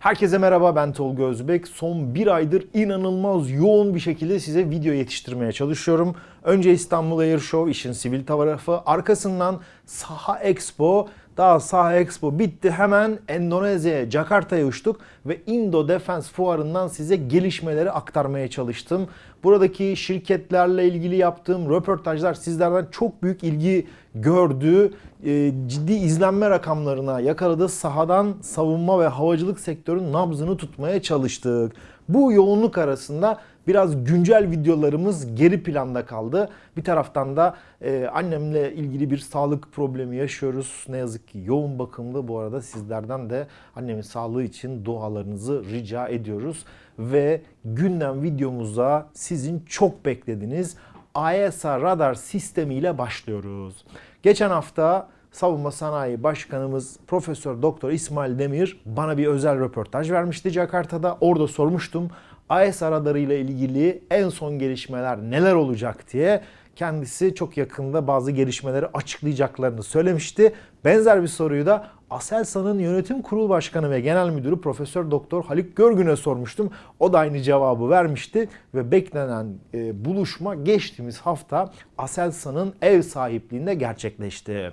Herkese merhaba ben Tolga Özbek. Son bir aydır inanılmaz yoğun bir şekilde size video yetiştirmeye çalışıyorum. Önce İstanbul Air Show işin sivil tarafı, arkasından Saha Expo, daha Saha Expo bitti hemen Endonezya'ya, Jakarta'ya uçtuk ve Indo Defense Fuarı'ndan size gelişmeleri aktarmaya çalıştım. Buradaki şirketlerle ilgili yaptığım röportajlar sizlerden çok büyük ilgi gördü. E, ciddi izlenme rakamlarına yakaladı. Sahadan savunma ve havacılık sektörünün nabzını tutmaya çalıştık. Bu yoğunluk arasında biraz güncel videolarımız geri planda kaldı. Bir taraftan da e, annemle ilgili bir sağlık problemi yaşıyoruz. Ne yazık ki yoğun bakımda. Bu arada sizlerden de annemin sağlığı için dualarınızı rica ediyoruz. Ve gündem videomuza sizin çok beklediğiniz AESA radar sistemiyle başlıyoruz. Geçen hafta Savunma Sanayi Başkanımız Profesör Doktor İsmail Demir bana bir özel röportaj vermişti Jakarta'da. Orada sormuştum AESA radarı ile ilgili en son gelişmeler neler olacak diye. Kendisi çok yakında bazı gelişmeleri açıklayacaklarını söylemişti. Benzer bir soruyu da Aselsan'ın yönetim kurulu başkanı ve genel müdürü Profesör Doktor Haluk Görgün'e sormuştum. O da aynı cevabı vermişti ve beklenen e, buluşma geçtiğimiz hafta Aselsan'ın ev sahipliğinde gerçekleşti.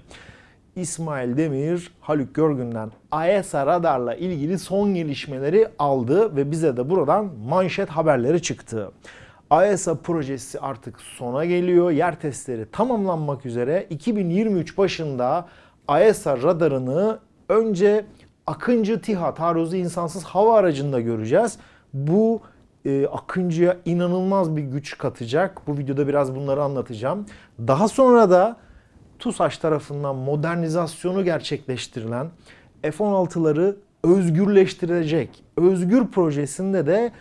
İsmail Demir, Haluk Görgün'den AESA radarla ilgili son gelişmeleri aldı ve bize de buradan manşet haberleri çıktı. AESA projesi artık sona geliyor. Yer testleri tamamlanmak üzere 2023 başında AESA radarını önce Akıncı TİHA taarruzu insansız hava aracında göreceğiz. Bu e, Akıncı'ya inanılmaz bir güç katacak. Bu videoda biraz bunları anlatacağım. Daha sonra da TUSAŞ tarafından modernizasyonu gerçekleştirilen F-16'ları özgürleştirecek Özgür projesinde de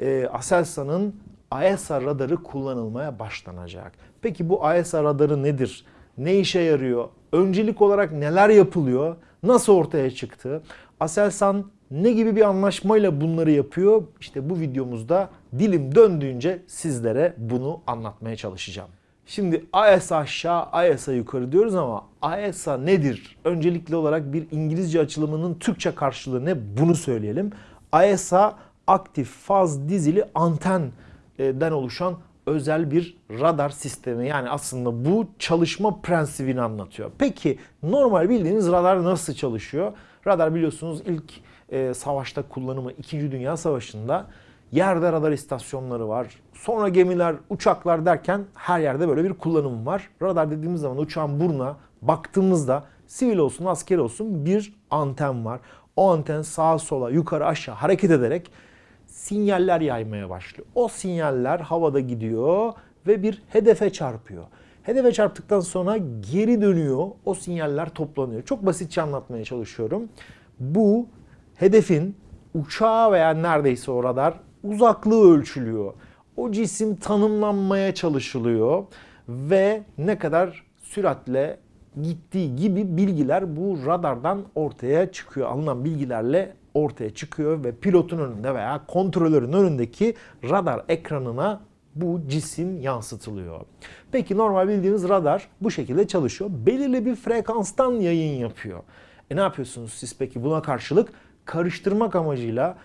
e, Aselsan'ın AESA radarı kullanılmaya başlanacak. Peki bu AESA radarı nedir? Ne işe yarıyor? Öncelik olarak neler yapılıyor? Nasıl ortaya çıktı? Aselsan ne gibi bir anlaşmayla bunları yapıyor? İşte bu videomuzda dilim döndüğünce sizlere bunu anlatmaya çalışacağım. Şimdi AESA aşağı, AESA yukarı diyoruz ama AESA nedir? Öncelikli olarak bir İngilizce açılımının Türkçe karşılığı ne? Bunu söyleyelim. AESA aktif faz dizili antenden oluşan özel bir radar sistemi. Yani aslında bu çalışma prensibini anlatıyor. Peki normal bildiğiniz radar nasıl çalışıyor? Radar biliyorsunuz ilk e, savaşta kullanımı 2. Dünya Savaşı'nda Yerde radar istasyonları var. Sonra gemiler, uçaklar derken her yerde böyle bir kullanım var. Radar dediğimiz zaman uçağın burnuna baktığımızda sivil olsun, asker olsun bir anten var. O anten sağa sola, yukarı aşağı hareket ederek sinyaller yaymaya başlıyor. O sinyaller havada gidiyor ve bir hedefe çarpıyor. Hedefe çarptıktan sonra geri dönüyor. O sinyaller toplanıyor. Çok basitçe anlatmaya çalışıyorum. Bu hedefin uçağı veya neredeyse o radar uzaklığı ölçülüyor. O cisim tanımlanmaya çalışılıyor ve ne kadar süratle gittiği gibi bilgiler bu radardan ortaya çıkıyor. Alınan bilgilerle ortaya çıkıyor ve pilotun önünde veya kontrolörün önündeki radar ekranına bu cisim yansıtılıyor. Peki normal bildiğiniz radar bu şekilde çalışıyor. Belirli bir frekanstan yayın yapıyor. E ne yapıyorsunuz siz peki buna karşılık karıştırmak amacıyla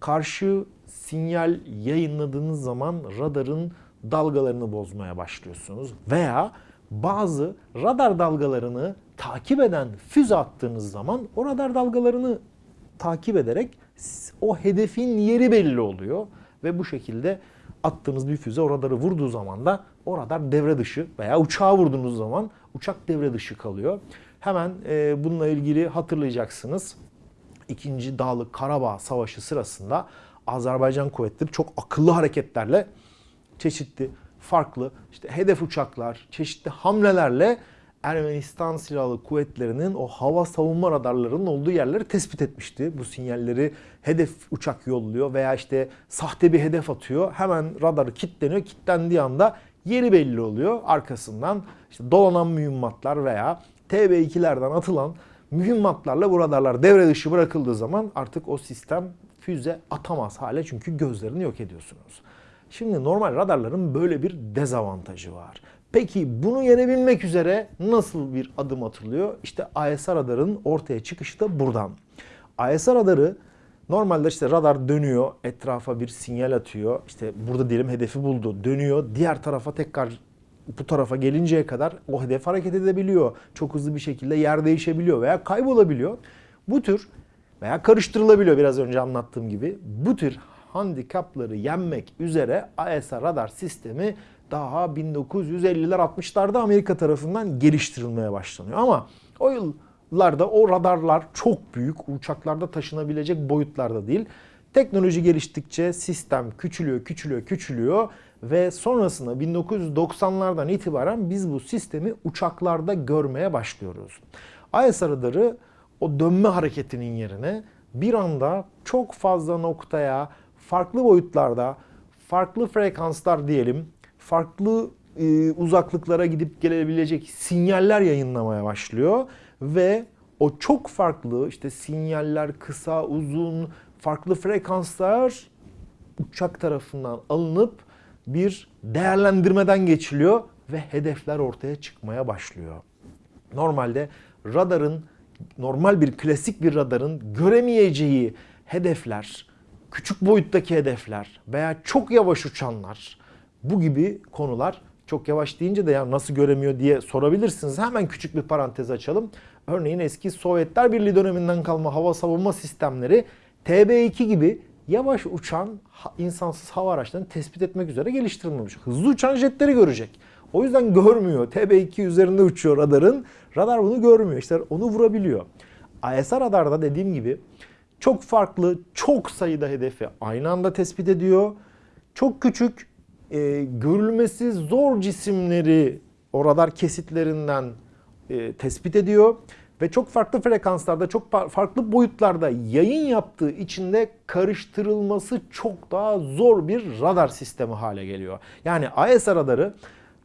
karşı sinyal yayınladığınız zaman radarın dalgalarını bozmaya başlıyorsunuz. Veya bazı radar dalgalarını takip eden füze attığınız zaman o radar dalgalarını takip ederek o hedefin yeri belli oluyor. Ve bu şekilde attığınız bir füze o radarı vurduğu zaman da o radar devre dışı veya uçağa vurduğunuz zaman uçak devre dışı kalıyor. Hemen e, bununla ilgili hatırlayacaksınız. İkinci Dağlık Karabağ Savaşı sırasında Azerbaycan kuvvetleri çok akıllı hareketlerle çeşitli farklı işte hedef uçaklar, çeşitli hamlelerle Ermenistan Silahlı Kuvvetleri'nin o hava savunma radarlarının olduğu yerleri tespit etmişti. Bu sinyalleri hedef uçak yolluyor veya işte sahte bir hedef atıyor. Hemen radarı kilitleniyor. Kilitlendiği anda yeri belli oluyor. Arkasından işte dolanan mühimmatlar veya TB2'lerden atılan mühimmatlarla bu radarlar devre dışı bırakıldığı zaman artık o sistem füze atamaz hale çünkü gözlerini yok ediyorsunuz. Şimdi normal radarların böyle bir dezavantajı var. Peki bunu yenebilmek üzere nasıl bir adım atılıyor? İşte AESA radarının ortaya çıkışı da buradan. AESA radarı Normalde işte radar dönüyor, etrafa bir sinyal atıyor. İşte burada diyelim hedefi buldu, dönüyor. Diğer tarafa tekrar bu tarafa gelinceye kadar o hedef hareket edebiliyor. Çok hızlı bir şekilde yer değişebiliyor veya kaybolabiliyor. Bu tür veya karıştırılabiliyor biraz önce anlattığım gibi. Bu tür handikapları yenmek üzere AESA radar sistemi daha 1950'ler 60'larda Amerika tarafından geliştirilmeye başlanıyor. Ama o yıllarda o radarlar çok büyük, uçaklarda taşınabilecek boyutlarda değil. Teknoloji geliştikçe sistem küçülüyor, küçülüyor, küçülüyor ve sonrasında 1990'lardan itibaren biz bu sistemi uçaklarda görmeye başlıyoruz. AES radarı o dönme hareketinin yerine bir anda çok fazla noktaya, farklı boyutlarda, farklı frekanslar diyelim, farklı e, uzaklıklara gidip gelebilecek sinyaller yayınlamaya başlıyor ve o çok farklı işte sinyaller kısa, uzun, farklı frekanslar uçak tarafından alınıp bir değerlendirmeden geçiliyor ve hedefler ortaya çıkmaya başlıyor. Normalde radarın normal bir klasik bir radarın göremeyeceği hedefler, küçük boyuttaki hedefler veya çok yavaş uçanlar bu gibi konular çok yavaş deyince de ya nasıl göremiyor diye sorabilirsiniz. Hemen küçük bir parantez açalım. Örneğin eski Sovyetler Birliği döneminden kalma hava savunma sistemleri TB2 gibi yavaş uçan insansız hava araçlarını tespit etmek üzere geliştirilmemiş. Hızlı uçan jetleri görecek. O yüzden görmüyor. TB2 üzerinde uçuyor radarın. Radar bunu görmüyor. İşte onu vurabiliyor. ISR radarda dediğim gibi çok farklı, çok sayıda hedefi aynı anda tespit ediyor. Çok küçük, e, görülmesi zor cisimleri o radar kesitlerinden e, tespit ediyor ve çok farklı frekanslarda, çok farklı boyutlarda yayın yaptığı için de karıştırılması çok daha zor bir radar sistemi hale geliyor. Yani AESA radarı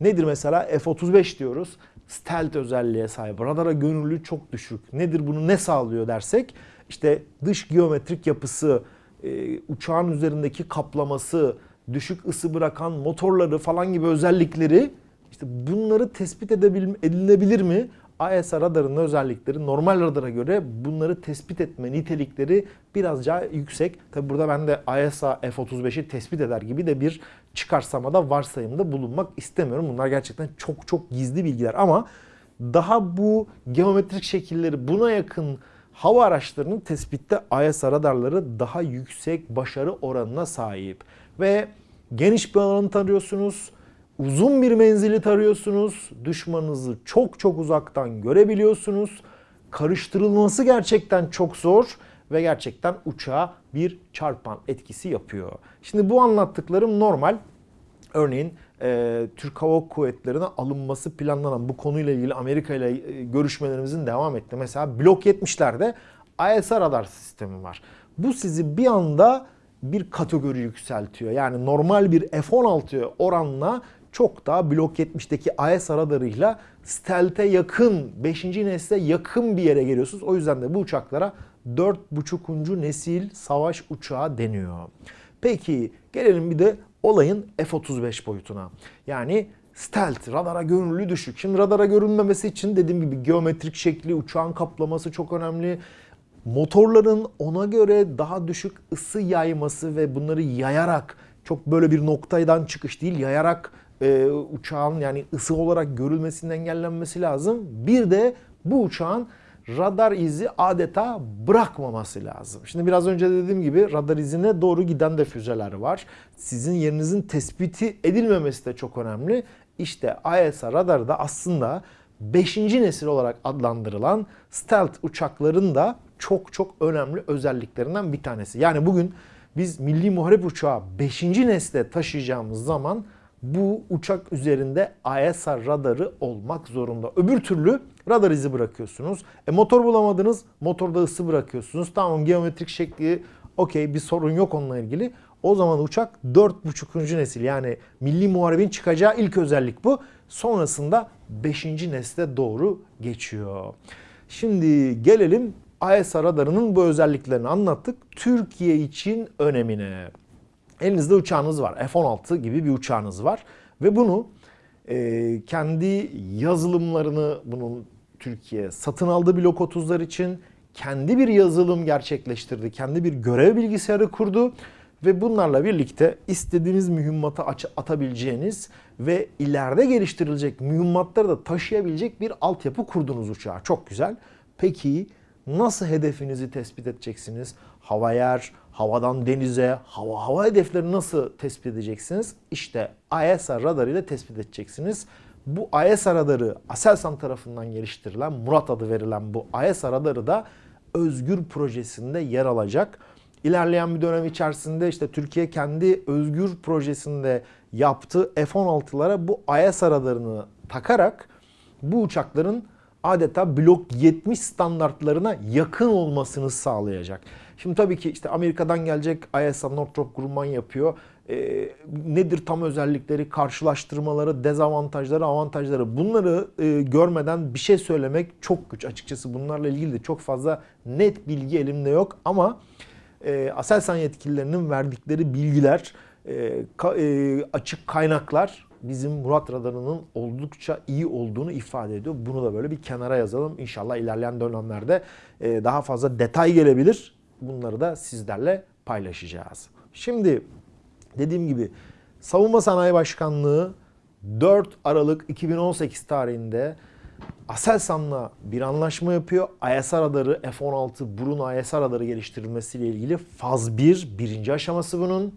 nedir mesela F-35 diyoruz. Stealth özelliğe sahip. Radara gönüllü çok düşük. Nedir bunu ne sağlıyor dersek işte dış geometrik yapısı, e, uçağın üzerindeki kaplaması, düşük ısı bırakan motorları falan gibi özellikleri işte bunları tespit edilebilir mi? AESA radarının özellikleri normal radara göre bunları tespit etme nitelikleri biraz daha yüksek. Tabi burada ben de AESA F-35'i tespit eder gibi de bir çıkarsamada varsayımda bulunmak istemiyorum. Bunlar gerçekten çok çok gizli bilgiler ama daha bu geometrik şekilleri buna yakın hava araçlarının tespitte AESA radarları daha yüksek başarı oranına sahip. Ve geniş bir alanı tarıyorsunuz uzun bir menzili tarıyorsunuz. Düşmanınızı çok çok uzaktan görebiliyorsunuz. Karıştırılması gerçekten çok zor ve gerçekten uçağa bir çarpan etkisi yapıyor. Şimdi bu anlattıklarım normal. Örneğin e, Türk Hava Kuvvetleri'ne alınması planlanan bu konuyla ilgili Amerika ile e, görüşmelerimizin devam etti. Mesela Blok 70'lerde ISR radar sistemi var. Bu sizi bir anda bir kategori yükseltiyor. Yani normal bir F-16 oranla çok daha Blok 70'teki AES radarıyla stealth'e yakın, 5. nesle yakın bir yere geliyorsunuz. O yüzden de bu uçaklara 4.5. nesil savaş uçağı deniyor. Peki gelelim bir de olayın F-35 boyutuna. Yani stealth, radara görünürlüğü düşük. Şimdi radara görünmemesi için dediğim gibi geometrik şekli, uçağın kaplaması çok önemli. Motorların ona göre daha düşük ısı yayması ve bunları yayarak çok böyle bir noktaydan çıkış değil yayarak e, uçağın yani ısı olarak görülmesinin engellenmesi lazım. Bir de bu uçağın radar izi adeta bırakmaması lazım. Şimdi biraz önce dediğim gibi radar izine doğru giden de füzeler var. Sizin yerinizin tespiti edilmemesi de çok önemli. İşte ISA radarı da aslında 5. nesil olarak adlandırılan stealth uçakların da çok çok önemli özelliklerinden bir tanesi. Yani bugün biz milli muharip uçağı 5. nesle taşıyacağımız zaman bu uçak üzerinde ISR radarı olmak zorunda. Öbür türlü radar izi bırakıyorsunuz. E motor bulamadınız, motorda ısı bırakıyorsunuz. Tamam geometrik şekli okey bir sorun yok onunla ilgili. O zaman uçak 4.5. nesil yani milli muharebin çıkacağı ilk özellik bu. Sonrasında 5. nesle doğru geçiyor. Şimdi gelelim ISR radarının bu özelliklerini anlattık. Türkiye için önemine. Elinizde uçağınız var. F-16 gibi bir uçağınız var. Ve bunu e, kendi yazılımlarını bunun Türkiye satın aldı Blok 30'lar için kendi bir yazılım gerçekleştirdi. Kendi bir görev bilgisayarı kurdu ve bunlarla birlikte istediğiniz mühimmatı aç- atabileceğiniz ve ileride geliştirilecek mühimmatları da taşıyabilecek bir altyapı kurdunuz uçağa. Çok güzel. Peki nasıl hedefinizi tespit edeceksiniz? Hava yer, havadan denize, hava hava hedefleri nasıl tespit edeceksiniz? İşte ISR radarı ile tespit edeceksiniz. Bu ISR radarı Aselsan tarafından geliştirilen, Murat adı verilen bu ISR radarı da Özgür projesinde yer alacak. İlerleyen bir dönem içerisinde işte Türkiye kendi Özgür projesinde yaptığı F-16'lara bu ISR radarını takarak bu uçakların adeta blok 70 standartlarına yakın olmasını sağlayacak. Şimdi tabii ki işte Amerika'dan gelecek ISA Northrop Grumman yapıyor. Ee, nedir tam özellikleri, karşılaştırmaları, dezavantajları, avantajları bunları e, görmeden bir şey söylemek çok güç. Açıkçası bunlarla ilgili de çok fazla net bilgi elimde yok ama e, Aselsan yetkililerinin verdikleri bilgiler, e, ka- e, açık kaynaklar bizim Murat radarının oldukça iyi olduğunu ifade ediyor. Bunu da böyle bir kenara yazalım. İnşallah ilerleyen dönemlerde e, daha fazla detay gelebilir. Bunları da sizlerle paylaşacağız. Şimdi dediğim gibi Savunma Sanayi Başkanlığı 4 Aralık 2018 tarihinde Aselsan'la bir anlaşma yapıyor. ISR radarı F-16 Bruno ISR radarı geliştirilmesiyle ilgili faz 1, birinci aşaması bunun.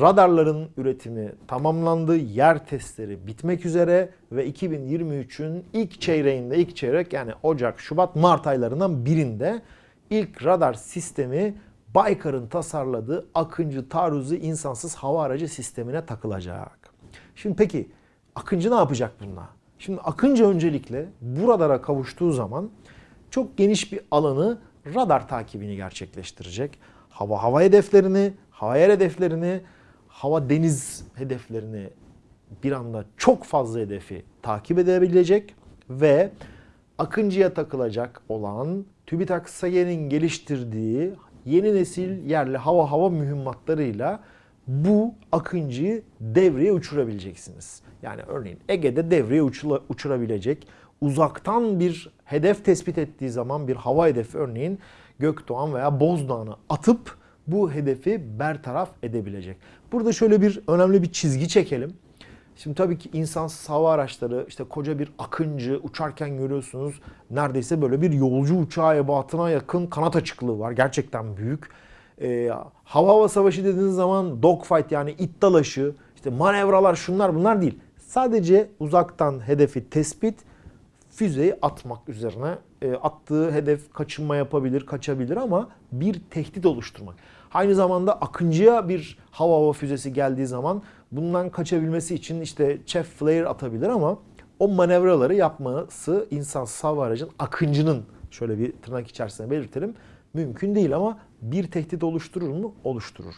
Radarların üretimi tamamlandı. Yer testleri bitmek üzere ve 2023'ün ilk çeyreğinde, ilk çeyrek yani Ocak, Şubat, Mart aylarından birinde ilk radar sistemi Baykar'ın tasarladığı Akıncı taarruzu insansız hava aracı sistemine takılacak. Şimdi peki Akıncı ne yapacak bununla? Şimdi Akıncı öncelikle bu radara kavuştuğu zaman çok geniş bir alanı radar takibini gerçekleştirecek. Hava hava hedeflerini, hava yer hedeflerini, hava deniz hedeflerini bir anda çok fazla hedefi takip edebilecek ve Akıncı'ya takılacak olan TÜBİTAK SAGE'nin geliştirdiği yeni nesil yerli hava hava mühimmatlarıyla bu Akıncı'yı devreye uçurabileceksiniz. Yani örneğin Ege'de devreye uçurabilecek uzaktan bir hedef tespit ettiği zaman bir hava hedefi örneğin Gökdoğan veya Bozdağ'ını atıp bu hedefi bertaraf edebilecek. Burada şöyle bir önemli bir çizgi çekelim. Şimdi tabii ki insansız hava araçları işte koca bir akıncı uçarken görüyorsunuz neredeyse böyle bir yolcu uçağı ebatına yakın kanat açıklığı var. Gerçekten büyük. Ee, hava hava savaşı dediğiniz zaman dogfight yani it dalaşı, işte manevralar şunlar bunlar değil. Sadece uzaktan hedefi tespit, füzeyi atmak üzerine e, attığı hedef kaçınma yapabilir, kaçabilir ama bir tehdit oluşturmak. Aynı zamanda Akıncı'ya bir hava hava füzesi geldiği zaman bundan kaçabilmesi için işte chef flare atabilir ama o manevraları yapması insansız hava aracın Akıncı'nın şöyle bir tırnak içerisinde belirtelim mümkün değil ama bir tehdit oluşturur mu? Oluşturur.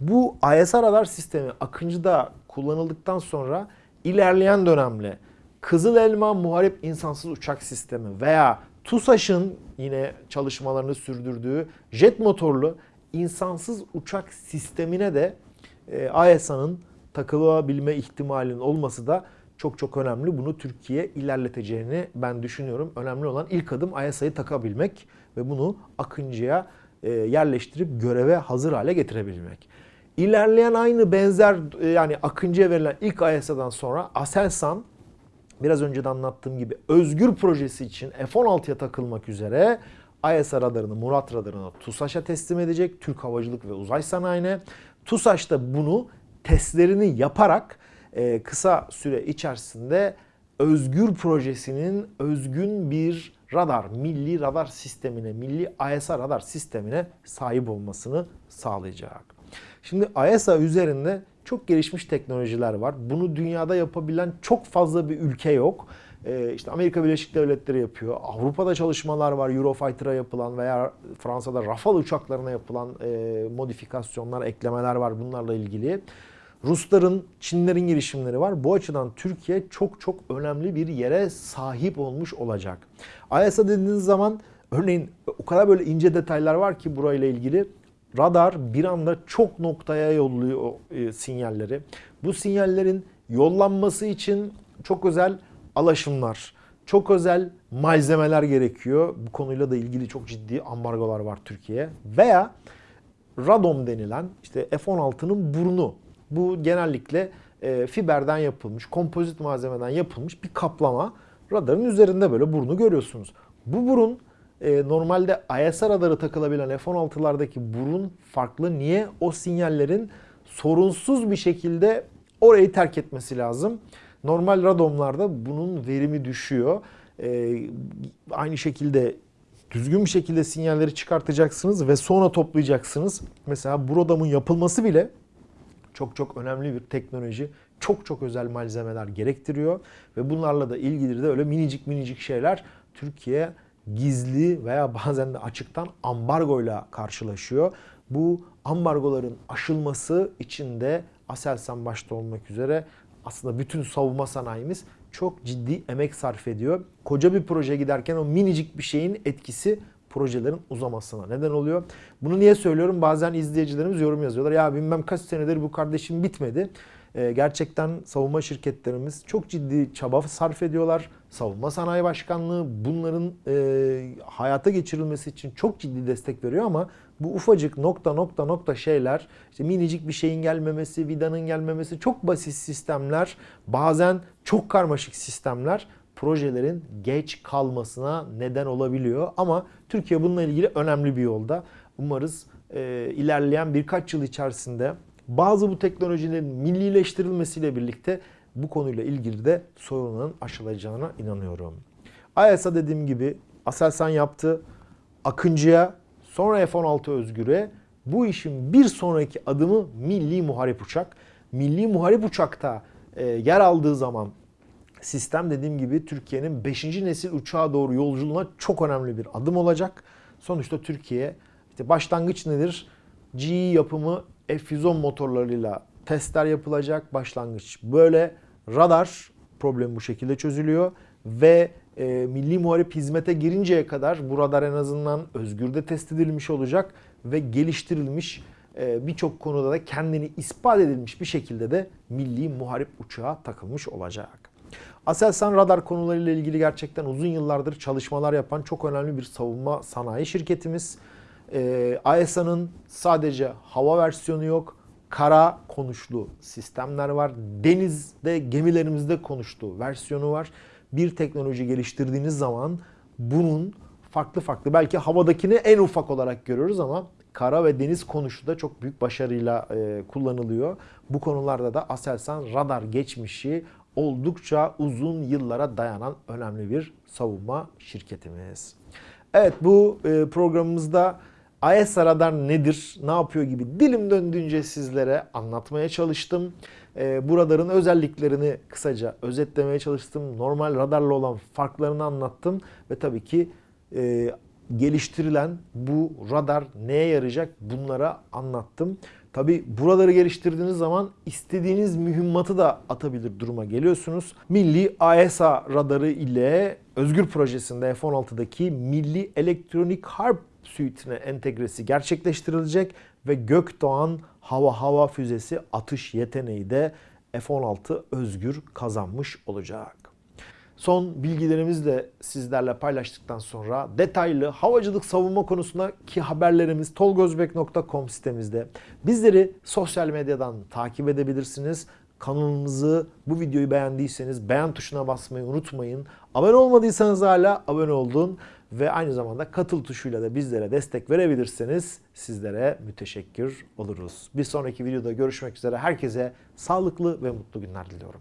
Bu ISR radar sistemi Akıncı'da kullanıldıktan sonra ilerleyen dönemle Kızıl Elma Muharip İnsansız Uçak Sistemi veya TUSAŞ'ın yine çalışmalarını sürdürdüğü jet motorlu insansız uçak sistemine de e, ISA'nın takılabilme ihtimalinin olması da çok çok önemli. Bunu Türkiye ilerleteceğini ben düşünüyorum. Önemli olan ilk adım ISA'yı takabilmek ve bunu Akıncı'ya e, yerleştirip göreve hazır hale getirebilmek. İlerleyen aynı benzer e, yani Akıncı'ya verilen ilk ISA'dan sonra Aselsan biraz önce de anlattığım gibi Özgür projesi için F-16'ya takılmak üzere ISR radarını, Murat radarını TUSAŞ'a teslim edecek. Türk Havacılık ve Uzay Sanayi'ne. TUSAŞ da bunu testlerini yaparak e, kısa süre içerisinde Özgür projesinin özgün bir radar, milli radar sistemine, milli ISR radar sistemine sahip olmasını sağlayacak. Şimdi ISA üzerinde çok gelişmiş teknolojiler var. Bunu dünyada yapabilen çok fazla bir ülke yok. Ee, işte Amerika Birleşik Devletleri yapıyor. Avrupa'da çalışmalar var. Eurofighter'a yapılan veya Fransa'da Rafale uçaklarına yapılan e, modifikasyonlar, eklemeler var bunlarla ilgili. Rusların, Çinlerin girişimleri var. Bu açıdan Türkiye çok çok önemli bir yere sahip olmuş olacak. ISA dediğiniz zaman örneğin o kadar böyle ince detaylar var ki burayla ilgili. Radar bir anda çok noktaya yolluyor e, sinyalleri. Bu sinyallerin yollanması için çok özel alaşımlar, çok özel malzemeler gerekiyor. Bu konuyla da ilgili çok ciddi ambargolar var Türkiye'ye. Veya radom denilen işte F-16'nın burnu. Bu genellikle e, fiberden yapılmış, kompozit malzemeden yapılmış bir kaplama. Radarın üzerinde böyle burnu görüyorsunuz. Bu burun e, normalde ISR radarı takılabilen F-16'lardaki burun farklı. Niye? O sinyallerin sorunsuz bir şekilde orayı terk etmesi lazım. Normal radomlarda bunun verimi düşüyor. E, aynı şekilde düzgün bir şekilde sinyalleri çıkartacaksınız ve sonra toplayacaksınız. Mesela bu radarın yapılması bile çok çok önemli bir teknoloji. Çok çok özel malzemeler gerektiriyor ve bunlarla da ilgili de öyle minicik minicik şeyler Türkiye gizli veya bazen de açıktan ambargoyla karşılaşıyor. Bu ambargoların aşılması için de Aselsan başta olmak üzere aslında bütün savunma sanayimiz çok ciddi emek sarf ediyor. Koca bir proje giderken o minicik bir şeyin etkisi projelerin uzamasına neden oluyor. Bunu niye söylüyorum? Bazen izleyicilerimiz yorum yazıyorlar. Ya bilmem kaç senedir bu kardeşim bitmedi. Ee, gerçekten savunma şirketlerimiz çok ciddi çaba sarf ediyorlar. Savunma Sanayi Başkanlığı bunların e, hayata geçirilmesi için çok ciddi destek veriyor ama bu ufacık nokta nokta nokta şeyler, işte minicik bir şeyin gelmemesi, vidanın gelmemesi, çok basit sistemler, bazen çok karmaşık sistemler projelerin geç kalmasına neden olabiliyor. Ama Türkiye bununla ilgili önemli bir yolda. Umarız e, ilerleyen birkaç yıl içerisinde bazı bu teknolojilerin millileştirilmesiyle birlikte bu konuyla ilgili de sorunların aşılacağına inanıyorum. AESA dediğim gibi Aselsan yaptı. Akıncı'ya sonra F-16 Özgür'e bu işin bir sonraki adımı Milli Muharip Uçak. Milli Muharip Uçak'ta e, yer aldığı zaman sistem dediğim gibi Türkiye'nin 5. nesil uçağa doğru yolculuğuna çok önemli bir adım olacak. Sonuçta Türkiye işte başlangıç nedir? GE yapımı F-110 motorlarıyla testler yapılacak. Başlangıç böyle. Radar problem bu şekilde çözülüyor ve e, milli muharip hizmete girinceye kadar bu radar en azından özgürde test edilmiş olacak ve geliştirilmiş e, birçok konuda da kendini ispat edilmiş bir şekilde de milli muharip uçağa takılmış olacak. Aselsan radar konularıyla ilgili gerçekten uzun yıllardır çalışmalar yapan çok önemli bir savunma sanayi şirketimiz. Ee, AESA'nın sadece hava versiyonu yok, kara konuşlu sistemler var. Denizde gemilerimizde konuştuğu versiyonu var. Bir teknoloji geliştirdiğiniz zaman bunun farklı farklı belki havadakini en ufak olarak görüyoruz ama kara ve deniz konuşu da çok büyük başarıyla e, kullanılıyor. Bu konularda da Aselsan radar geçmişi oldukça uzun yıllara dayanan önemli bir savunma şirketimiz. Evet bu e, programımızda AESA radar nedir, ne yapıyor gibi dilim döndüğünce sizlere anlatmaya çalıştım. E, bu radarın özelliklerini kısaca özetlemeye çalıştım. Normal radarla olan farklarını anlattım ve tabii ki e, geliştirilen bu radar neye yarayacak bunlara anlattım. Tabi buraları geliştirdiğiniz zaman istediğiniz mühimmatı da atabilir duruma geliyorsunuz. Milli AESA radarı ile Özgür projesinde F-16'daki Milli Elektronik Harp suite'ine entegresi gerçekleştirilecek ve Gökdoğan hava hava füzesi atış yeteneği de F-16 Özgür kazanmış olacak. Son bilgilerimizi de sizlerle paylaştıktan sonra detaylı havacılık savunma konusundaki haberlerimiz tolgozbek.com sitemizde. Bizleri sosyal medyadan takip edebilirsiniz. Kanalımızı bu videoyu beğendiyseniz beğen tuşuna basmayı unutmayın. Abone olmadıysanız hala abone olun ve aynı zamanda katıl tuşuyla da bizlere destek verebilirseniz sizlere müteşekkir oluruz. Bir sonraki videoda görüşmek üzere. Herkese sağlıklı ve mutlu günler diliyorum.